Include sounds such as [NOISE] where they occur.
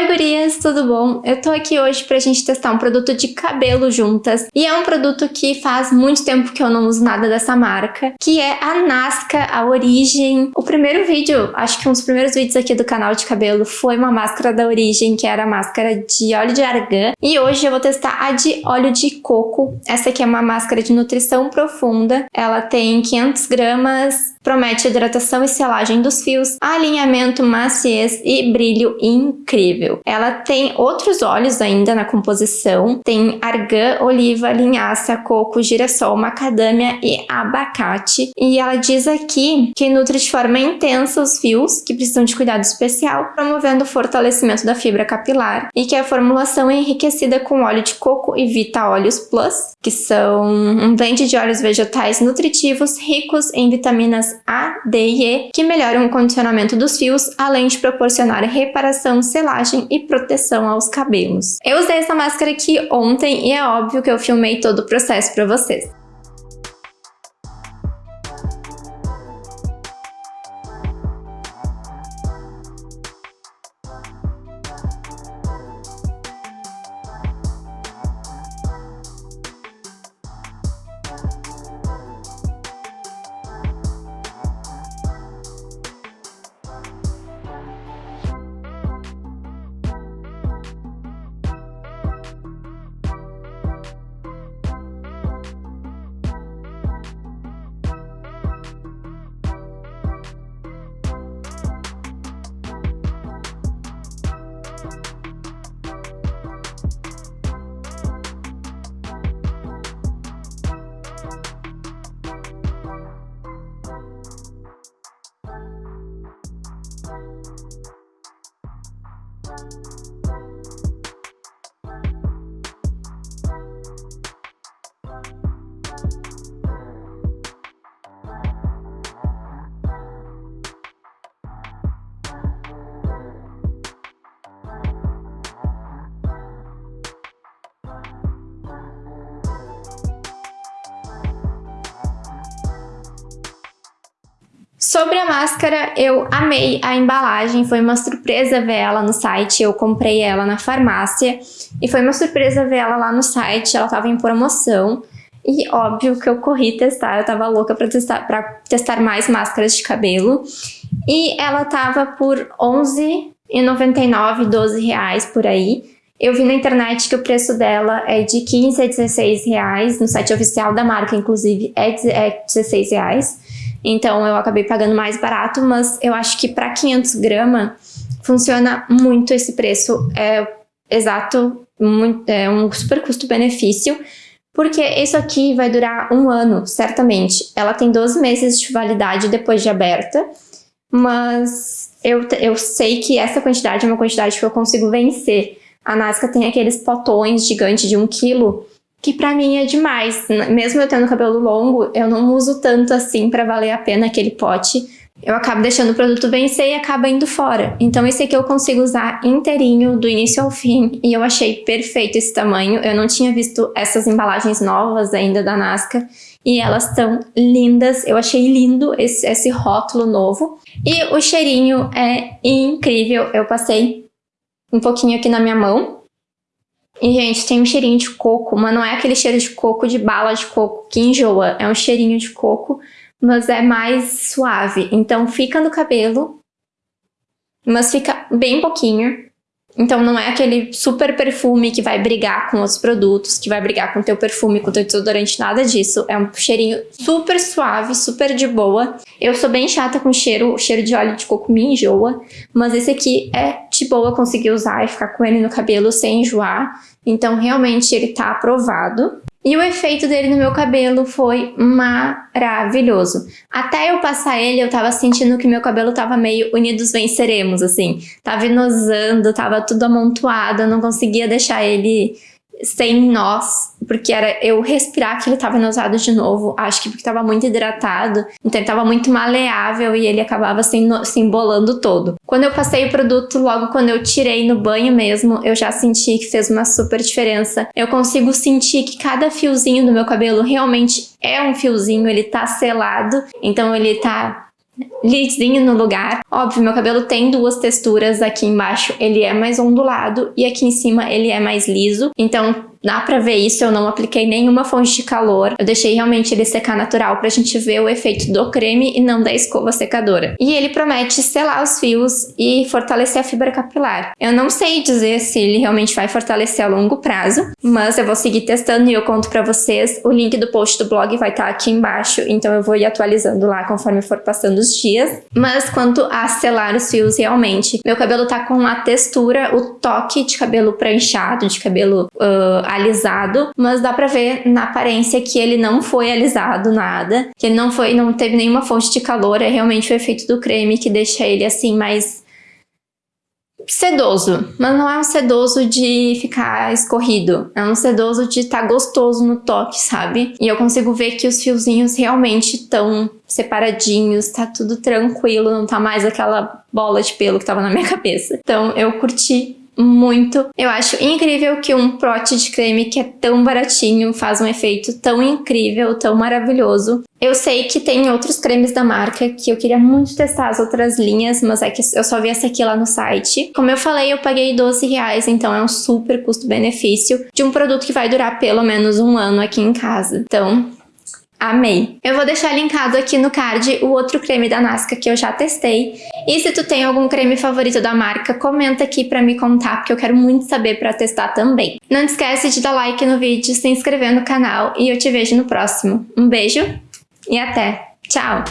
Oi gurias, tudo bom? Eu tô aqui hoje pra gente testar um produto de cabelo juntas e é um produto que faz muito tempo que eu não uso nada dessa marca, que é a Nasca, a Origem. O primeiro vídeo, acho que um dos primeiros vídeos aqui do canal de cabelo foi uma máscara da Origem, que era a máscara de óleo de argan e hoje eu vou testar a de óleo de coco. Essa aqui é uma máscara de nutrição profunda, ela tem 500 gramas Promete hidratação e selagem dos fios, alinhamento, maciez e brilho incrível. Ela tem outros óleos ainda na composição, tem argan, oliva, linhaça, coco, girassol, macadâmia e abacate. E ela diz aqui que nutre de forma intensa os fios, que precisam de cuidado especial, promovendo o fortalecimento da fibra capilar, e que a formulação é enriquecida com óleo de coco e Vita Óleos Plus, que são um blend de óleos vegetais nutritivos ricos em vitaminas a, D e E, que melhoram o condicionamento dos fios, além de proporcionar reparação, selagem e proteção aos cabelos. Eu usei essa máscara aqui ontem e é óbvio que eu filmei todo o processo para vocês. Sobre a máscara, eu amei a embalagem, foi uma surpresa ver ela no site, eu comprei ela na farmácia e foi uma surpresa ver ela lá no site, ela estava em promoção. E óbvio que eu corri testar, eu tava louca para testar, pra testar mais máscaras de cabelo. E ela tava por R$11,99, 12 reais por aí. Eu vi na internet que o preço dela é de 15 a 16 reais, no site oficial da marca, inclusive, é 16 é reais. Então eu acabei pagando mais barato, mas eu acho que para 500 gramas funciona muito esse preço. É exato, muito, é um super custo-benefício, porque isso aqui vai durar um ano, certamente. Ela tem 12 meses de validade depois de aberta, mas eu, eu sei que essa quantidade é uma quantidade que eu consigo vencer. A Nasca tem aqueles potões gigantes de 1 quilo que pra mim é demais. Mesmo eu tendo cabelo longo, eu não uso tanto assim pra valer a pena aquele pote. Eu acabo deixando o produto vencer e acaba indo fora. Então esse aqui eu consigo usar inteirinho, do início ao fim, e eu achei perfeito esse tamanho. Eu não tinha visto essas embalagens novas ainda da Nasca, e elas estão lindas. Eu achei lindo esse, esse rótulo novo. E o cheirinho é incrível. Eu passei um pouquinho aqui na minha mão, e, gente, tem um cheirinho de coco, mas não é aquele cheiro de coco de bala de coco que enjoa. É um cheirinho de coco, mas é mais suave. Então, fica no cabelo, mas fica bem pouquinho. Então não é aquele super perfume que vai brigar com outros produtos, que vai brigar com o teu perfume, com o teu desodorante, nada disso. É um cheirinho super suave, super de boa. Eu sou bem chata com cheiro, o cheiro de óleo de coco me enjoa, mas esse aqui é de boa conseguir usar e ficar com ele no cabelo sem enjoar. Então realmente ele tá aprovado. E o efeito dele no meu cabelo foi maravilhoso. Até eu passar ele, eu tava sentindo que meu cabelo tava meio unidos venceremos, assim. Tava inosando, tava tudo amontoado, eu não conseguia deixar ele sem nós, porque era eu respirar que ele estava inosado de novo, acho que porque estava muito hidratado, então estava muito maleável e ele acabava se, se embolando todo. Quando eu passei o produto, logo quando eu tirei no banho mesmo, eu já senti que fez uma super diferença. Eu consigo sentir que cada fiozinho do meu cabelo realmente é um fiozinho, ele tá selado, então ele tá lisinho no lugar. Óbvio, meu cabelo tem duas texturas, aqui embaixo ele é mais ondulado e aqui em cima ele é mais liso, então Dá pra ver isso, eu não apliquei nenhuma fonte de calor. Eu deixei realmente ele secar natural pra gente ver o efeito do creme e não da escova secadora. E ele promete selar os fios e fortalecer a fibra capilar. Eu não sei dizer se ele realmente vai fortalecer a longo prazo, mas eu vou seguir testando e eu conto pra vocês. O link do post do blog vai estar tá aqui embaixo, então eu vou ir atualizando lá conforme for passando os dias. Mas quanto a selar os fios realmente, meu cabelo tá com a textura, o toque de cabelo pranchado, de cabelo uh, alisado, mas dá pra ver na aparência que ele não foi alisado nada, que ele não foi, não teve nenhuma fonte de calor, é realmente o efeito do creme que deixa ele assim mais sedoso, mas não é um sedoso de ficar escorrido, é um sedoso de estar tá gostoso no toque, sabe? E eu consigo ver que os fiozinhos realmente estão separadinhos, tá tudo tranquilo, não tá mais aquela bola de pelo que tava na minha [LAUGHS] cabeça. Então eu curti muito. Eu acho incrível que um pote de creme que é tão baratinho faz um efeito tão incrível, tão maravilhoso. Eu sei que tem outros cremes da marca que eu queria muito testar as outras linhas, mas é que eu só vi essa aqui lá no site. Como eu falei, eu paguei 12 reais, então é um super custo-benefício de um produto que vai durar pelo menos um ano aqui em casa. Então, Amei! Eu vou deixar linkado aqui no card o outro creme da Nasca que eu já testei. E se tu tem algum creme favorito da marca, comenta aqui pra me contar, porque eu quero muito saber pra testar também. Não esquece de dar like no vídeo, se inscrever no canal e eu te vejo no próximo. Um beijo e até! Tchau!